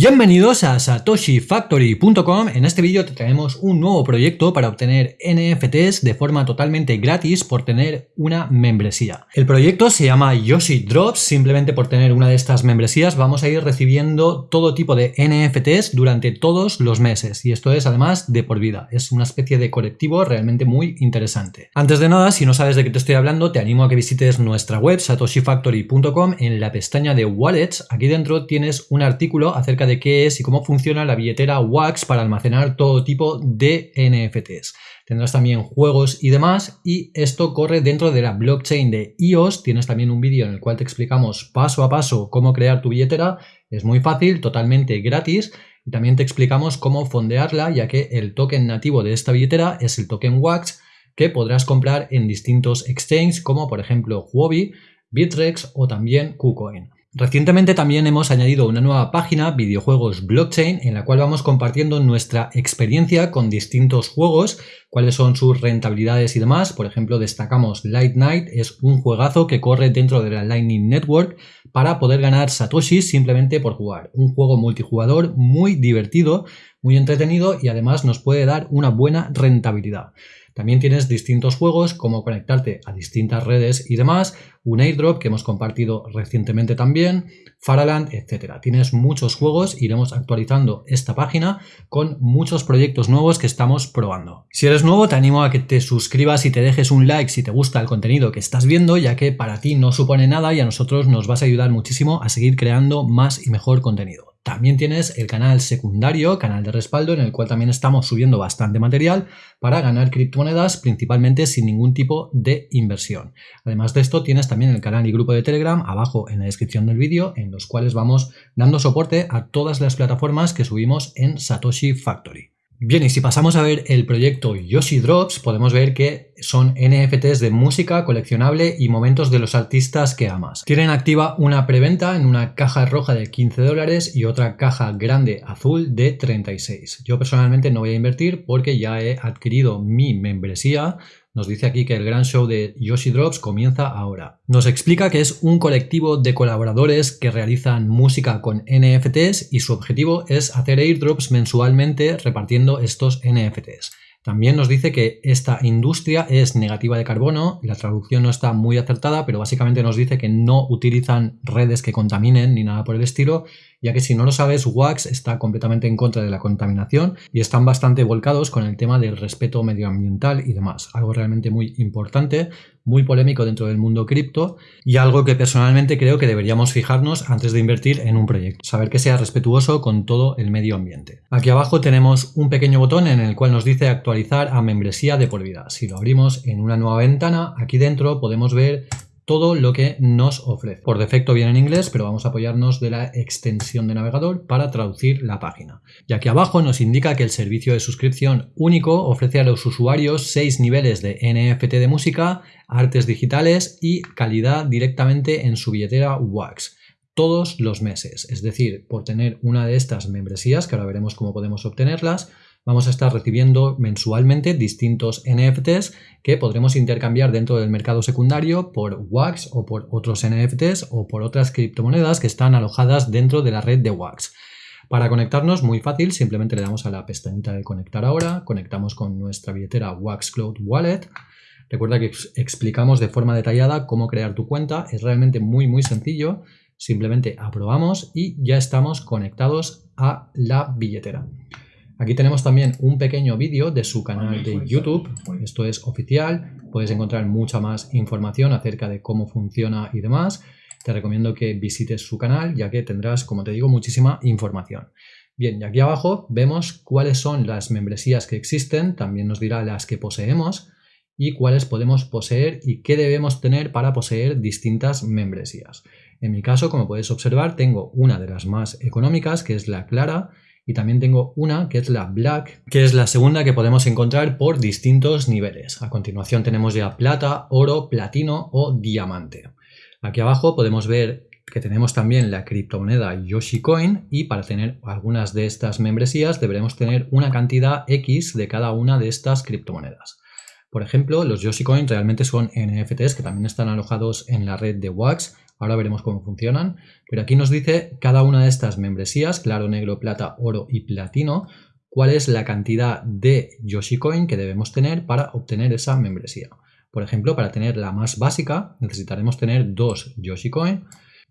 Bienvenidos a satoshifactory.com. En este vídeo te traemos un nuevo proyecto para obtener NFTs de forma totalmente gratis por tener una membresía. El proyecto se llama Yoshi Drops. Simplemente por tener una de estas membresías vamos a ir recibiendo todo tipo de NFTs durante todos los meses. Y esto es además de por vida. Es una especie de colectivo realmente muy interesante. Antes de nada, si no sabes de qué te estoy hablando, te animo a que visites nuestra web satoshifactory.com. En la pestaña de Wallets, aquí dentro tienes un artículo acerca de qué es y cómo funciona la billetera Wax para almacenar todo tipo de NFTs. Tendrás también juegos y demás y esto corre dentro de la blockchain de EOS. Tienes también un vídeo en el cual te explicamos paso a paso cómo crear tu billetera. Es muy fácil, totalmente gratis y también te explicamos cómo fondearla ya que el token nativo de esta billetera es el token Wax que podrás comprar en distintos exchanges como por ejemplo Huobi, Bitrex o también KuCoin. Recientemente también hemos añadido una nueva página, videojuegos blockchain, en la cual vamos compartiendo nuestra experiencia con distintos juegos, cuáles son sus rentabilidades y demás. Por ejemplo, destacamos Light Night, es un juegazo que corre dentro de la Lightning Network para poder ganar satoshis simplemente por jugar. Un juego multijugador muy divertido, muy entretenido y además nos puede dar una buena rentabilidad. También tienes distintos juegos, como conectarte a distintas redes y demás, un airdrop que hemos compartido recientemente también, Faraland, etcétera. Tienes muchos juegos, iremos actualizando esta página con muchos proyectos nuevos que estamos probando. Si eres nuevo, te animo a que te suscribas y te dejes un like si te gusta el contenido que estás viendo, ya que para ti no supone nada y a nosotros nos vas a ayudar muchísimo a seguir creando más y mejor contenido. También tienes el canal secundario, canal de respaldo, en el cual también estamos subiendo bastante material para ganar criptomonedas, principalmente sin ningún tipo de inversión. Además de esto, tienes también el canal y grupo de Telegram abajo en la descripción del vídeo, en los cuales vamos dando soporte a todas las plataformas que subimos en Satoshi Factory. Bien, y si pasamos a ver el proyecto Yoshi Drops, podemos ver que son NFTs de música coleccionable y momentos de los artistas que amas. Tienen activa una preventa en una caja roja de 15 dólares y otra caja grande azul de 36. Yo personalmente no voy a invertir porque ya he adquirido mi membresía nos dice aquí que el gran show de Yoshi Drops comienza ahora. Nos explica que es un colectivo de colaboradores que realizan música con NFTs y su objetivo es hacer airdrops mensualmente repartiendo estos NFTs. También nos dice que esta industria es negativa de carbono, la traducción no está muy acertada, pero básicamente nos dice que no utilizan redes que contaminen ni nada por el estilo, ya que si no lo sabes, Wax está completamente en contra de la contaminación y están bastante volcados con el tema del respeto medioambiental y demás, algo realmente muy importante, muy polémico dentro del mundo cripto y algo que personalmente creo que deberíamos fijarnos antes de invertir en un proyecto, saber que sea respetuoso con todo el medio ambiente. Aquí abajo tenemos un pequeño botón en el cual nos dice actualizar a membresía de por vida. Si lo abrimos en una nueva ventana, aquí dentro podemos ver todo lo que nos ofrece. Por defecto viene en inglés, pero vamos a apoyarnos de la extensión de navegador para traducir la página. Y aquí abajo nos indica que el servicio de suscripción único ofrece a los usuarios seis niveles de NFT de música, artes digitales y calidad directamente en su billetera Wax todos los meses. Es decir, por tener una de estas membresías, que ahora veremos cómo podemos obtenerlas, vamos a estar recibiendo mensualmente distintos NFTs que podremos intercambiar dentro del mercado secundario por Wax o por otros NFTs o por otras criptomonedas que están alojadas dentro de la red de Wax. Para conectarnos, muy fácil, simplemente le damos a la pestañita de conectar ahora, conectamos con nuestra billetera Wax Cloud Wallet. Recuerda que explicamos de forma detallada cómo crear tu cuenta, es realmente muy muy sencillo, simplemente aprobamos y ya estamos conectados a la billetera. Aquí tenemos también un pequeño vídeo de su canal de YouTube, esto es oficial, puedes encontrar mucha más información acerca de cómo funciona y demás. Te recomiendo que visites su canal ya que tendrás, como te digo, muchísima información. Bien, y aquí abajo vemos cuáles son las membresías que existen, también nos dirá las que poseemos y cuáles podemos poseer y qué debemos tener para poseer distintas membresías. En mi caso, como puedes observar, tengo una de las más económicas, que es la Clara, y también tengo una que es la Black, que es la segunda que podemos encontrar por distintos niveles. A continuación tenemos ya plata, oro, platino o diamante. Aquí abajo podemos ver que tenemos también la criptomoneda Yoshi Coin y para tener algunas de estas membresías deberemos tener una cantidad X de cada una de estas criptomonedas. Por ejemplo, los Yoshi Coins realmente son NFTs que también están alojados en la red de Wax. Ahora veremos cómo funcionan. Pero aquí nos dice cada una de estas membresías, claro, negro, plata, oro y platino, cuál es la cantidad de Yoshi Coin que debemos tener para obtener esa membresía. Por ejemplo, para tener la más básica necesitaremos tener dos Yoshi Coin.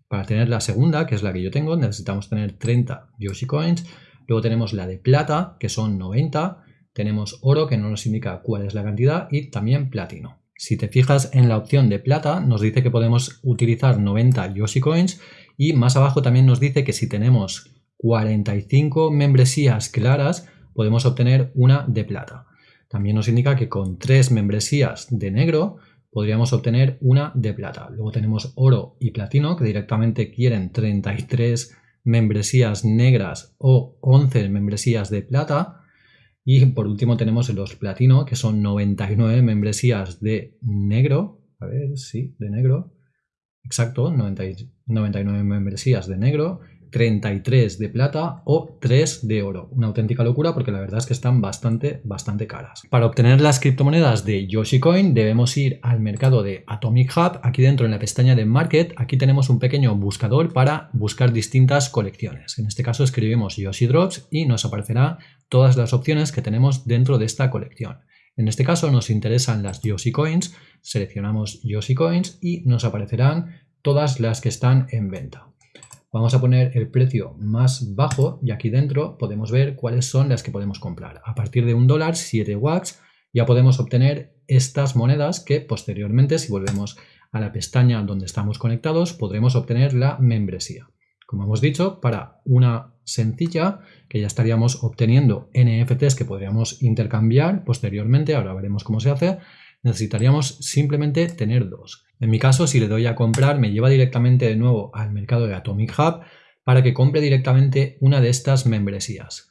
Para tener la segunda, que es la que yo tengo, necesitamos tener 30 Yoshi Coins. Luego tenemos la de plata, que son 90 tenemos oro, que no nos indica cuál es la cantidad, y también platino. Si te fijas en la opción de plata, nos dice que podemos utilizar 90 Yoshi Coins y más abajo también nos dice que si tenemos 45 membresías claras, podemos obtener una de plata. También nos indica que con 3 membresías de negro podríamos obtener una de plata. Luego tenemos oro y platino que directamente quieren 33 membresías negras o 11 membresías de plata. Y por último tenemos los platino, que son 99 membresías de negro. A ver, sí, de negro. Exacto, 99 membresías de negro 33 de plata o 3 de oro. Una auténtica locura porque la verdad es que están bastante, bastante caras. Para obtener las criptomonedas de Yoshi Coin debemos ir al mercado de Atomic Hub. Aquí dentro en la pestaña de Market, aquí tenemos un pequeño buscador para buscar distintas colecciones. En este caso escribimos Yoshi Drops y nos aparecerá todas las opciones que tenemos dentro de esta colección. En este caso nos interesan las Yoshi Coins, seleccionamos Yoshi Coins y nos aparecerán todas las que están en venta. Vamos a poner el precio más bajo y aquí dentro podemos ver cuáles son las que podemos comprar. A partir de un dólar, 7 wax, ya podemos obtener estas monedas que posteriormente, si volvemos a la pestaña donde estamos conectados, podremos obtener la membresía. Como hemos dicho, para una sencilla, que ya estaríamos obteniendo NFTs que podríamos intercambiar posteriormente, ahora veremos cómo se hace, necesitaríamos simplemente tener dos. En mi caso, si le doy a comprar, me lleva directamente de nuevo al mercado de Atomic Hub para que compre directamente una de estas membresías.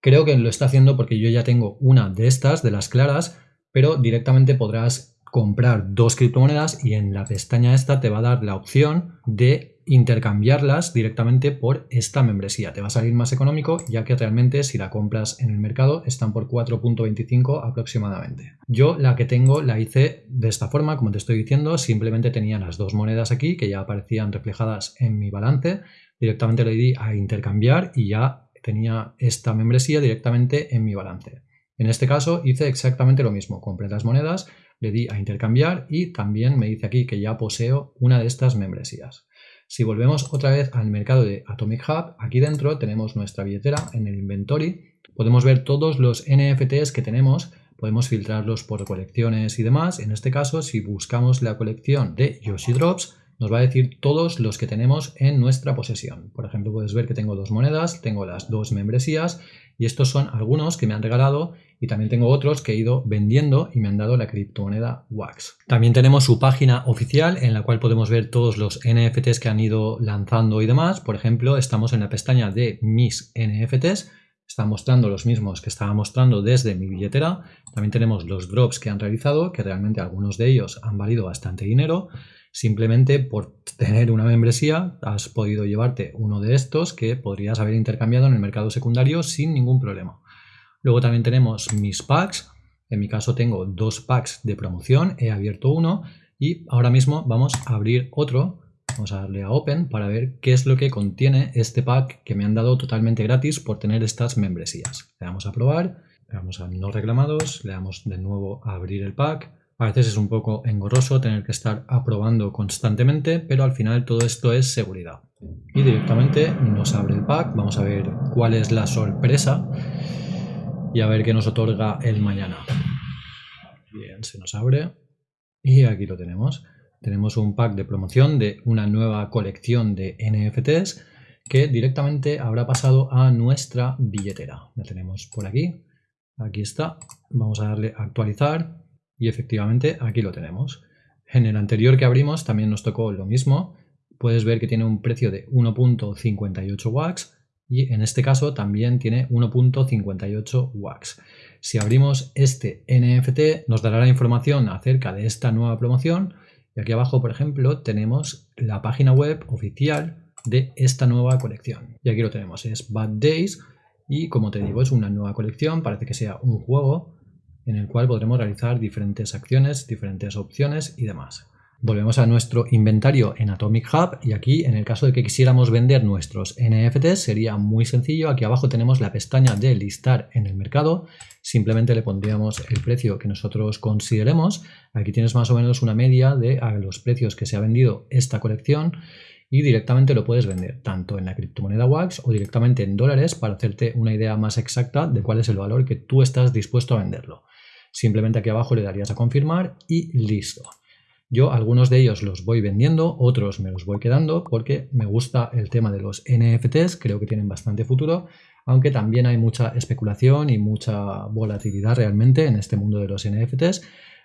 Creo que lo está haciendo porque yo ya tengo una de estas, de las claras, pero directamente podrás comprar dos criptomonedas y en la pestaña esta te va a dar la opción de intercambiarlas directamente por esta membresía. Te va a salir más económico ya que realmente si la compras en el mercado están por 4.25 aproximadamente. Yo la que tengo la hice de esta forma, como te estoy diciendo, simplemente tenía las dos monedas aquí que ya aparecían reflejadas en mi balance. Directamente le di a intercambiar y ya tenía esta membresía directamente en mi balance. En este caso hice exactamente lo mismo, compré las monedas, le di a intercambiar y también me dice aquí que ya poseo una de estas membresías. Si volvemos otra vez al mercado de Atomic Hub, aquí dentro tenemos nuestra billetera en el inventory. Podemos ver todos los NFTs que tenemos, podemos filtrarlos por colecciones y demás. En este caso, si buscamos la colección de Yoshi Drops, nos va a decir todos los que tenemos en nuestra posesión. Por ejemplo, puedes ver que tengo dos monedas, tengo las dos membresías y estos son algunos que me han regalado y también tengo otros que he ido vendiendo y me han dado la criptomoneda Wax. También tenemos su página oficial en la cual podemos ver todos los NFTs que han ido lanzando y demás. Por ejemplo, estamos en la pestaña de mis NFTs. Está mostrando los mismos que estaba mostrando desde mi billetera. También tenemos los drops que han realizado, que realmente algunos de ellos han valido bastante dinero. Simplemente por tener una membresía has podido llevarte uno de estos que podrías haber intercambiado en el mercado secundario sin ningún problema. Luego también tenemos mis packs. En mi caso tengo dos packs de promoción, he abierto uno y ahora mismo vamos a abrir otro. Vamos a darle a Open para ver qué es lo que contiene este pack que me han dado totalmente gratis por tener estas membresías. Le damos a probar, le damos a no reclamados, le damos de nuevo a abrir el pack a veces es un poco engorroso tener que estar aprobando constantemente, pero al final todo esto es seguridad. Y directamente nos abre el pack, vamos a ver cuál es la sorpresa y a ver qué nos otorga el mañana. Bien, se nos abre y aquí lo tenemos. Tenemos un pack de promoción de una nueva colección de NFTs que directamente habrá pasado a nuestra billetera. La tenemos por aquí. Aquí está. Vamos a darle a actualizar y efectivamente aquí lo tenemos. En el anterior que abrimos también nos tocó lo mismo. Puedes ver que tiene un precio de 1.58 wax y en este caso también tiene 1.58 wax. Si abrimos este NFT nos dará la información acerca de esta nueva promoción y aquí abajo por ejemplo tenemos la página web oficial de esta nueva colección. Y aquí lo tenemos, es Bad Days y como te digo es una nueva colección, parece que sea un juego en el cual podremos realizar diferentes acciones, diferentes opciones y demás. Volvemos a nuestro inventario en Atomic Hub y aquí en el caso de que quisiéramos vender nuestros NFTs sería muy sencillo. Aquí abajo tenemos la pestaña de listar en el mercado. Simplemente le pondríamos el precio que nosotros consideremos. Aquí tienes más o menos una media de los precios que se ha vendido esta colección y directamente lo puedes vender tanto en la criptomoneda WAX o directamente en dólares para hacerte una idea más exacta de cuál es el valor que tú estás dispuesto a venderlo. Simplemente aquí abajo le darías a confirmar y listo. Yo algunos de ellos los voy vendiendo, otros me los voy quedando porque me gusta el tema de los NFTs, creo que tienen bastante futuro, aunque también hay mucha especulación y mucha volatilidad realmente en este mundo de los NFTs,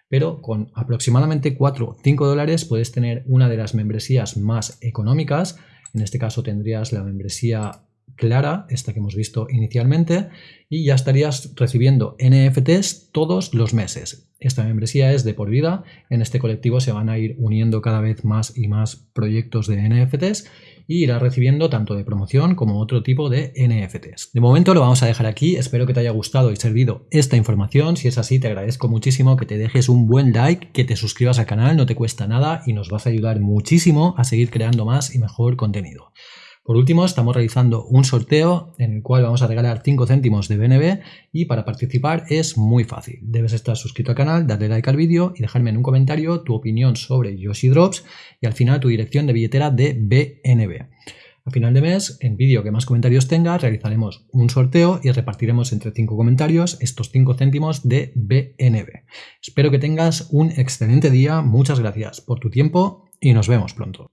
pero con aproximadamente 4 o 5 dólares puedes tener una de las membresías más económicas, en este caso tendrías la membresía clara, esta que hemos visto inicialmente, y ya estarías recibiendo NFTs todos los meses. Esta membresía es de por vida, en este colectivo se van a ir uniendo cada vez más y más proyectos de NFTs y irás recibiendo tanto de promoción como otro tipo de NFTs. De momento lo vamos a dejar aquí, espero que te haya gustado y servido esta información, si es así te agradezco muchísimo que te dejes un buen like, que te suscribas al canal, no te cuesta nada y nos vas a ayudar muchísimo a seguir creando más y mejor contenido. Por último, estamos realizando un sorteo en el cual vamos a regalar 5 céntimos de BNB y para participar es muy fácil. Debes estar suscrito al canal, darle like al vídeo y dejarme en un comentario tu opinión sobre Yoshi Drops y al final tu dirección de billetera de BNB. A final de mes, en vídeo que más comentarios tenga, realizaremos un sorteo y repartiremos entre 5 comentarios estos 5 céntimos de BNB. Espero que tengas un excelente día, muchas gracias por tu tiempo y nos vemos pronto.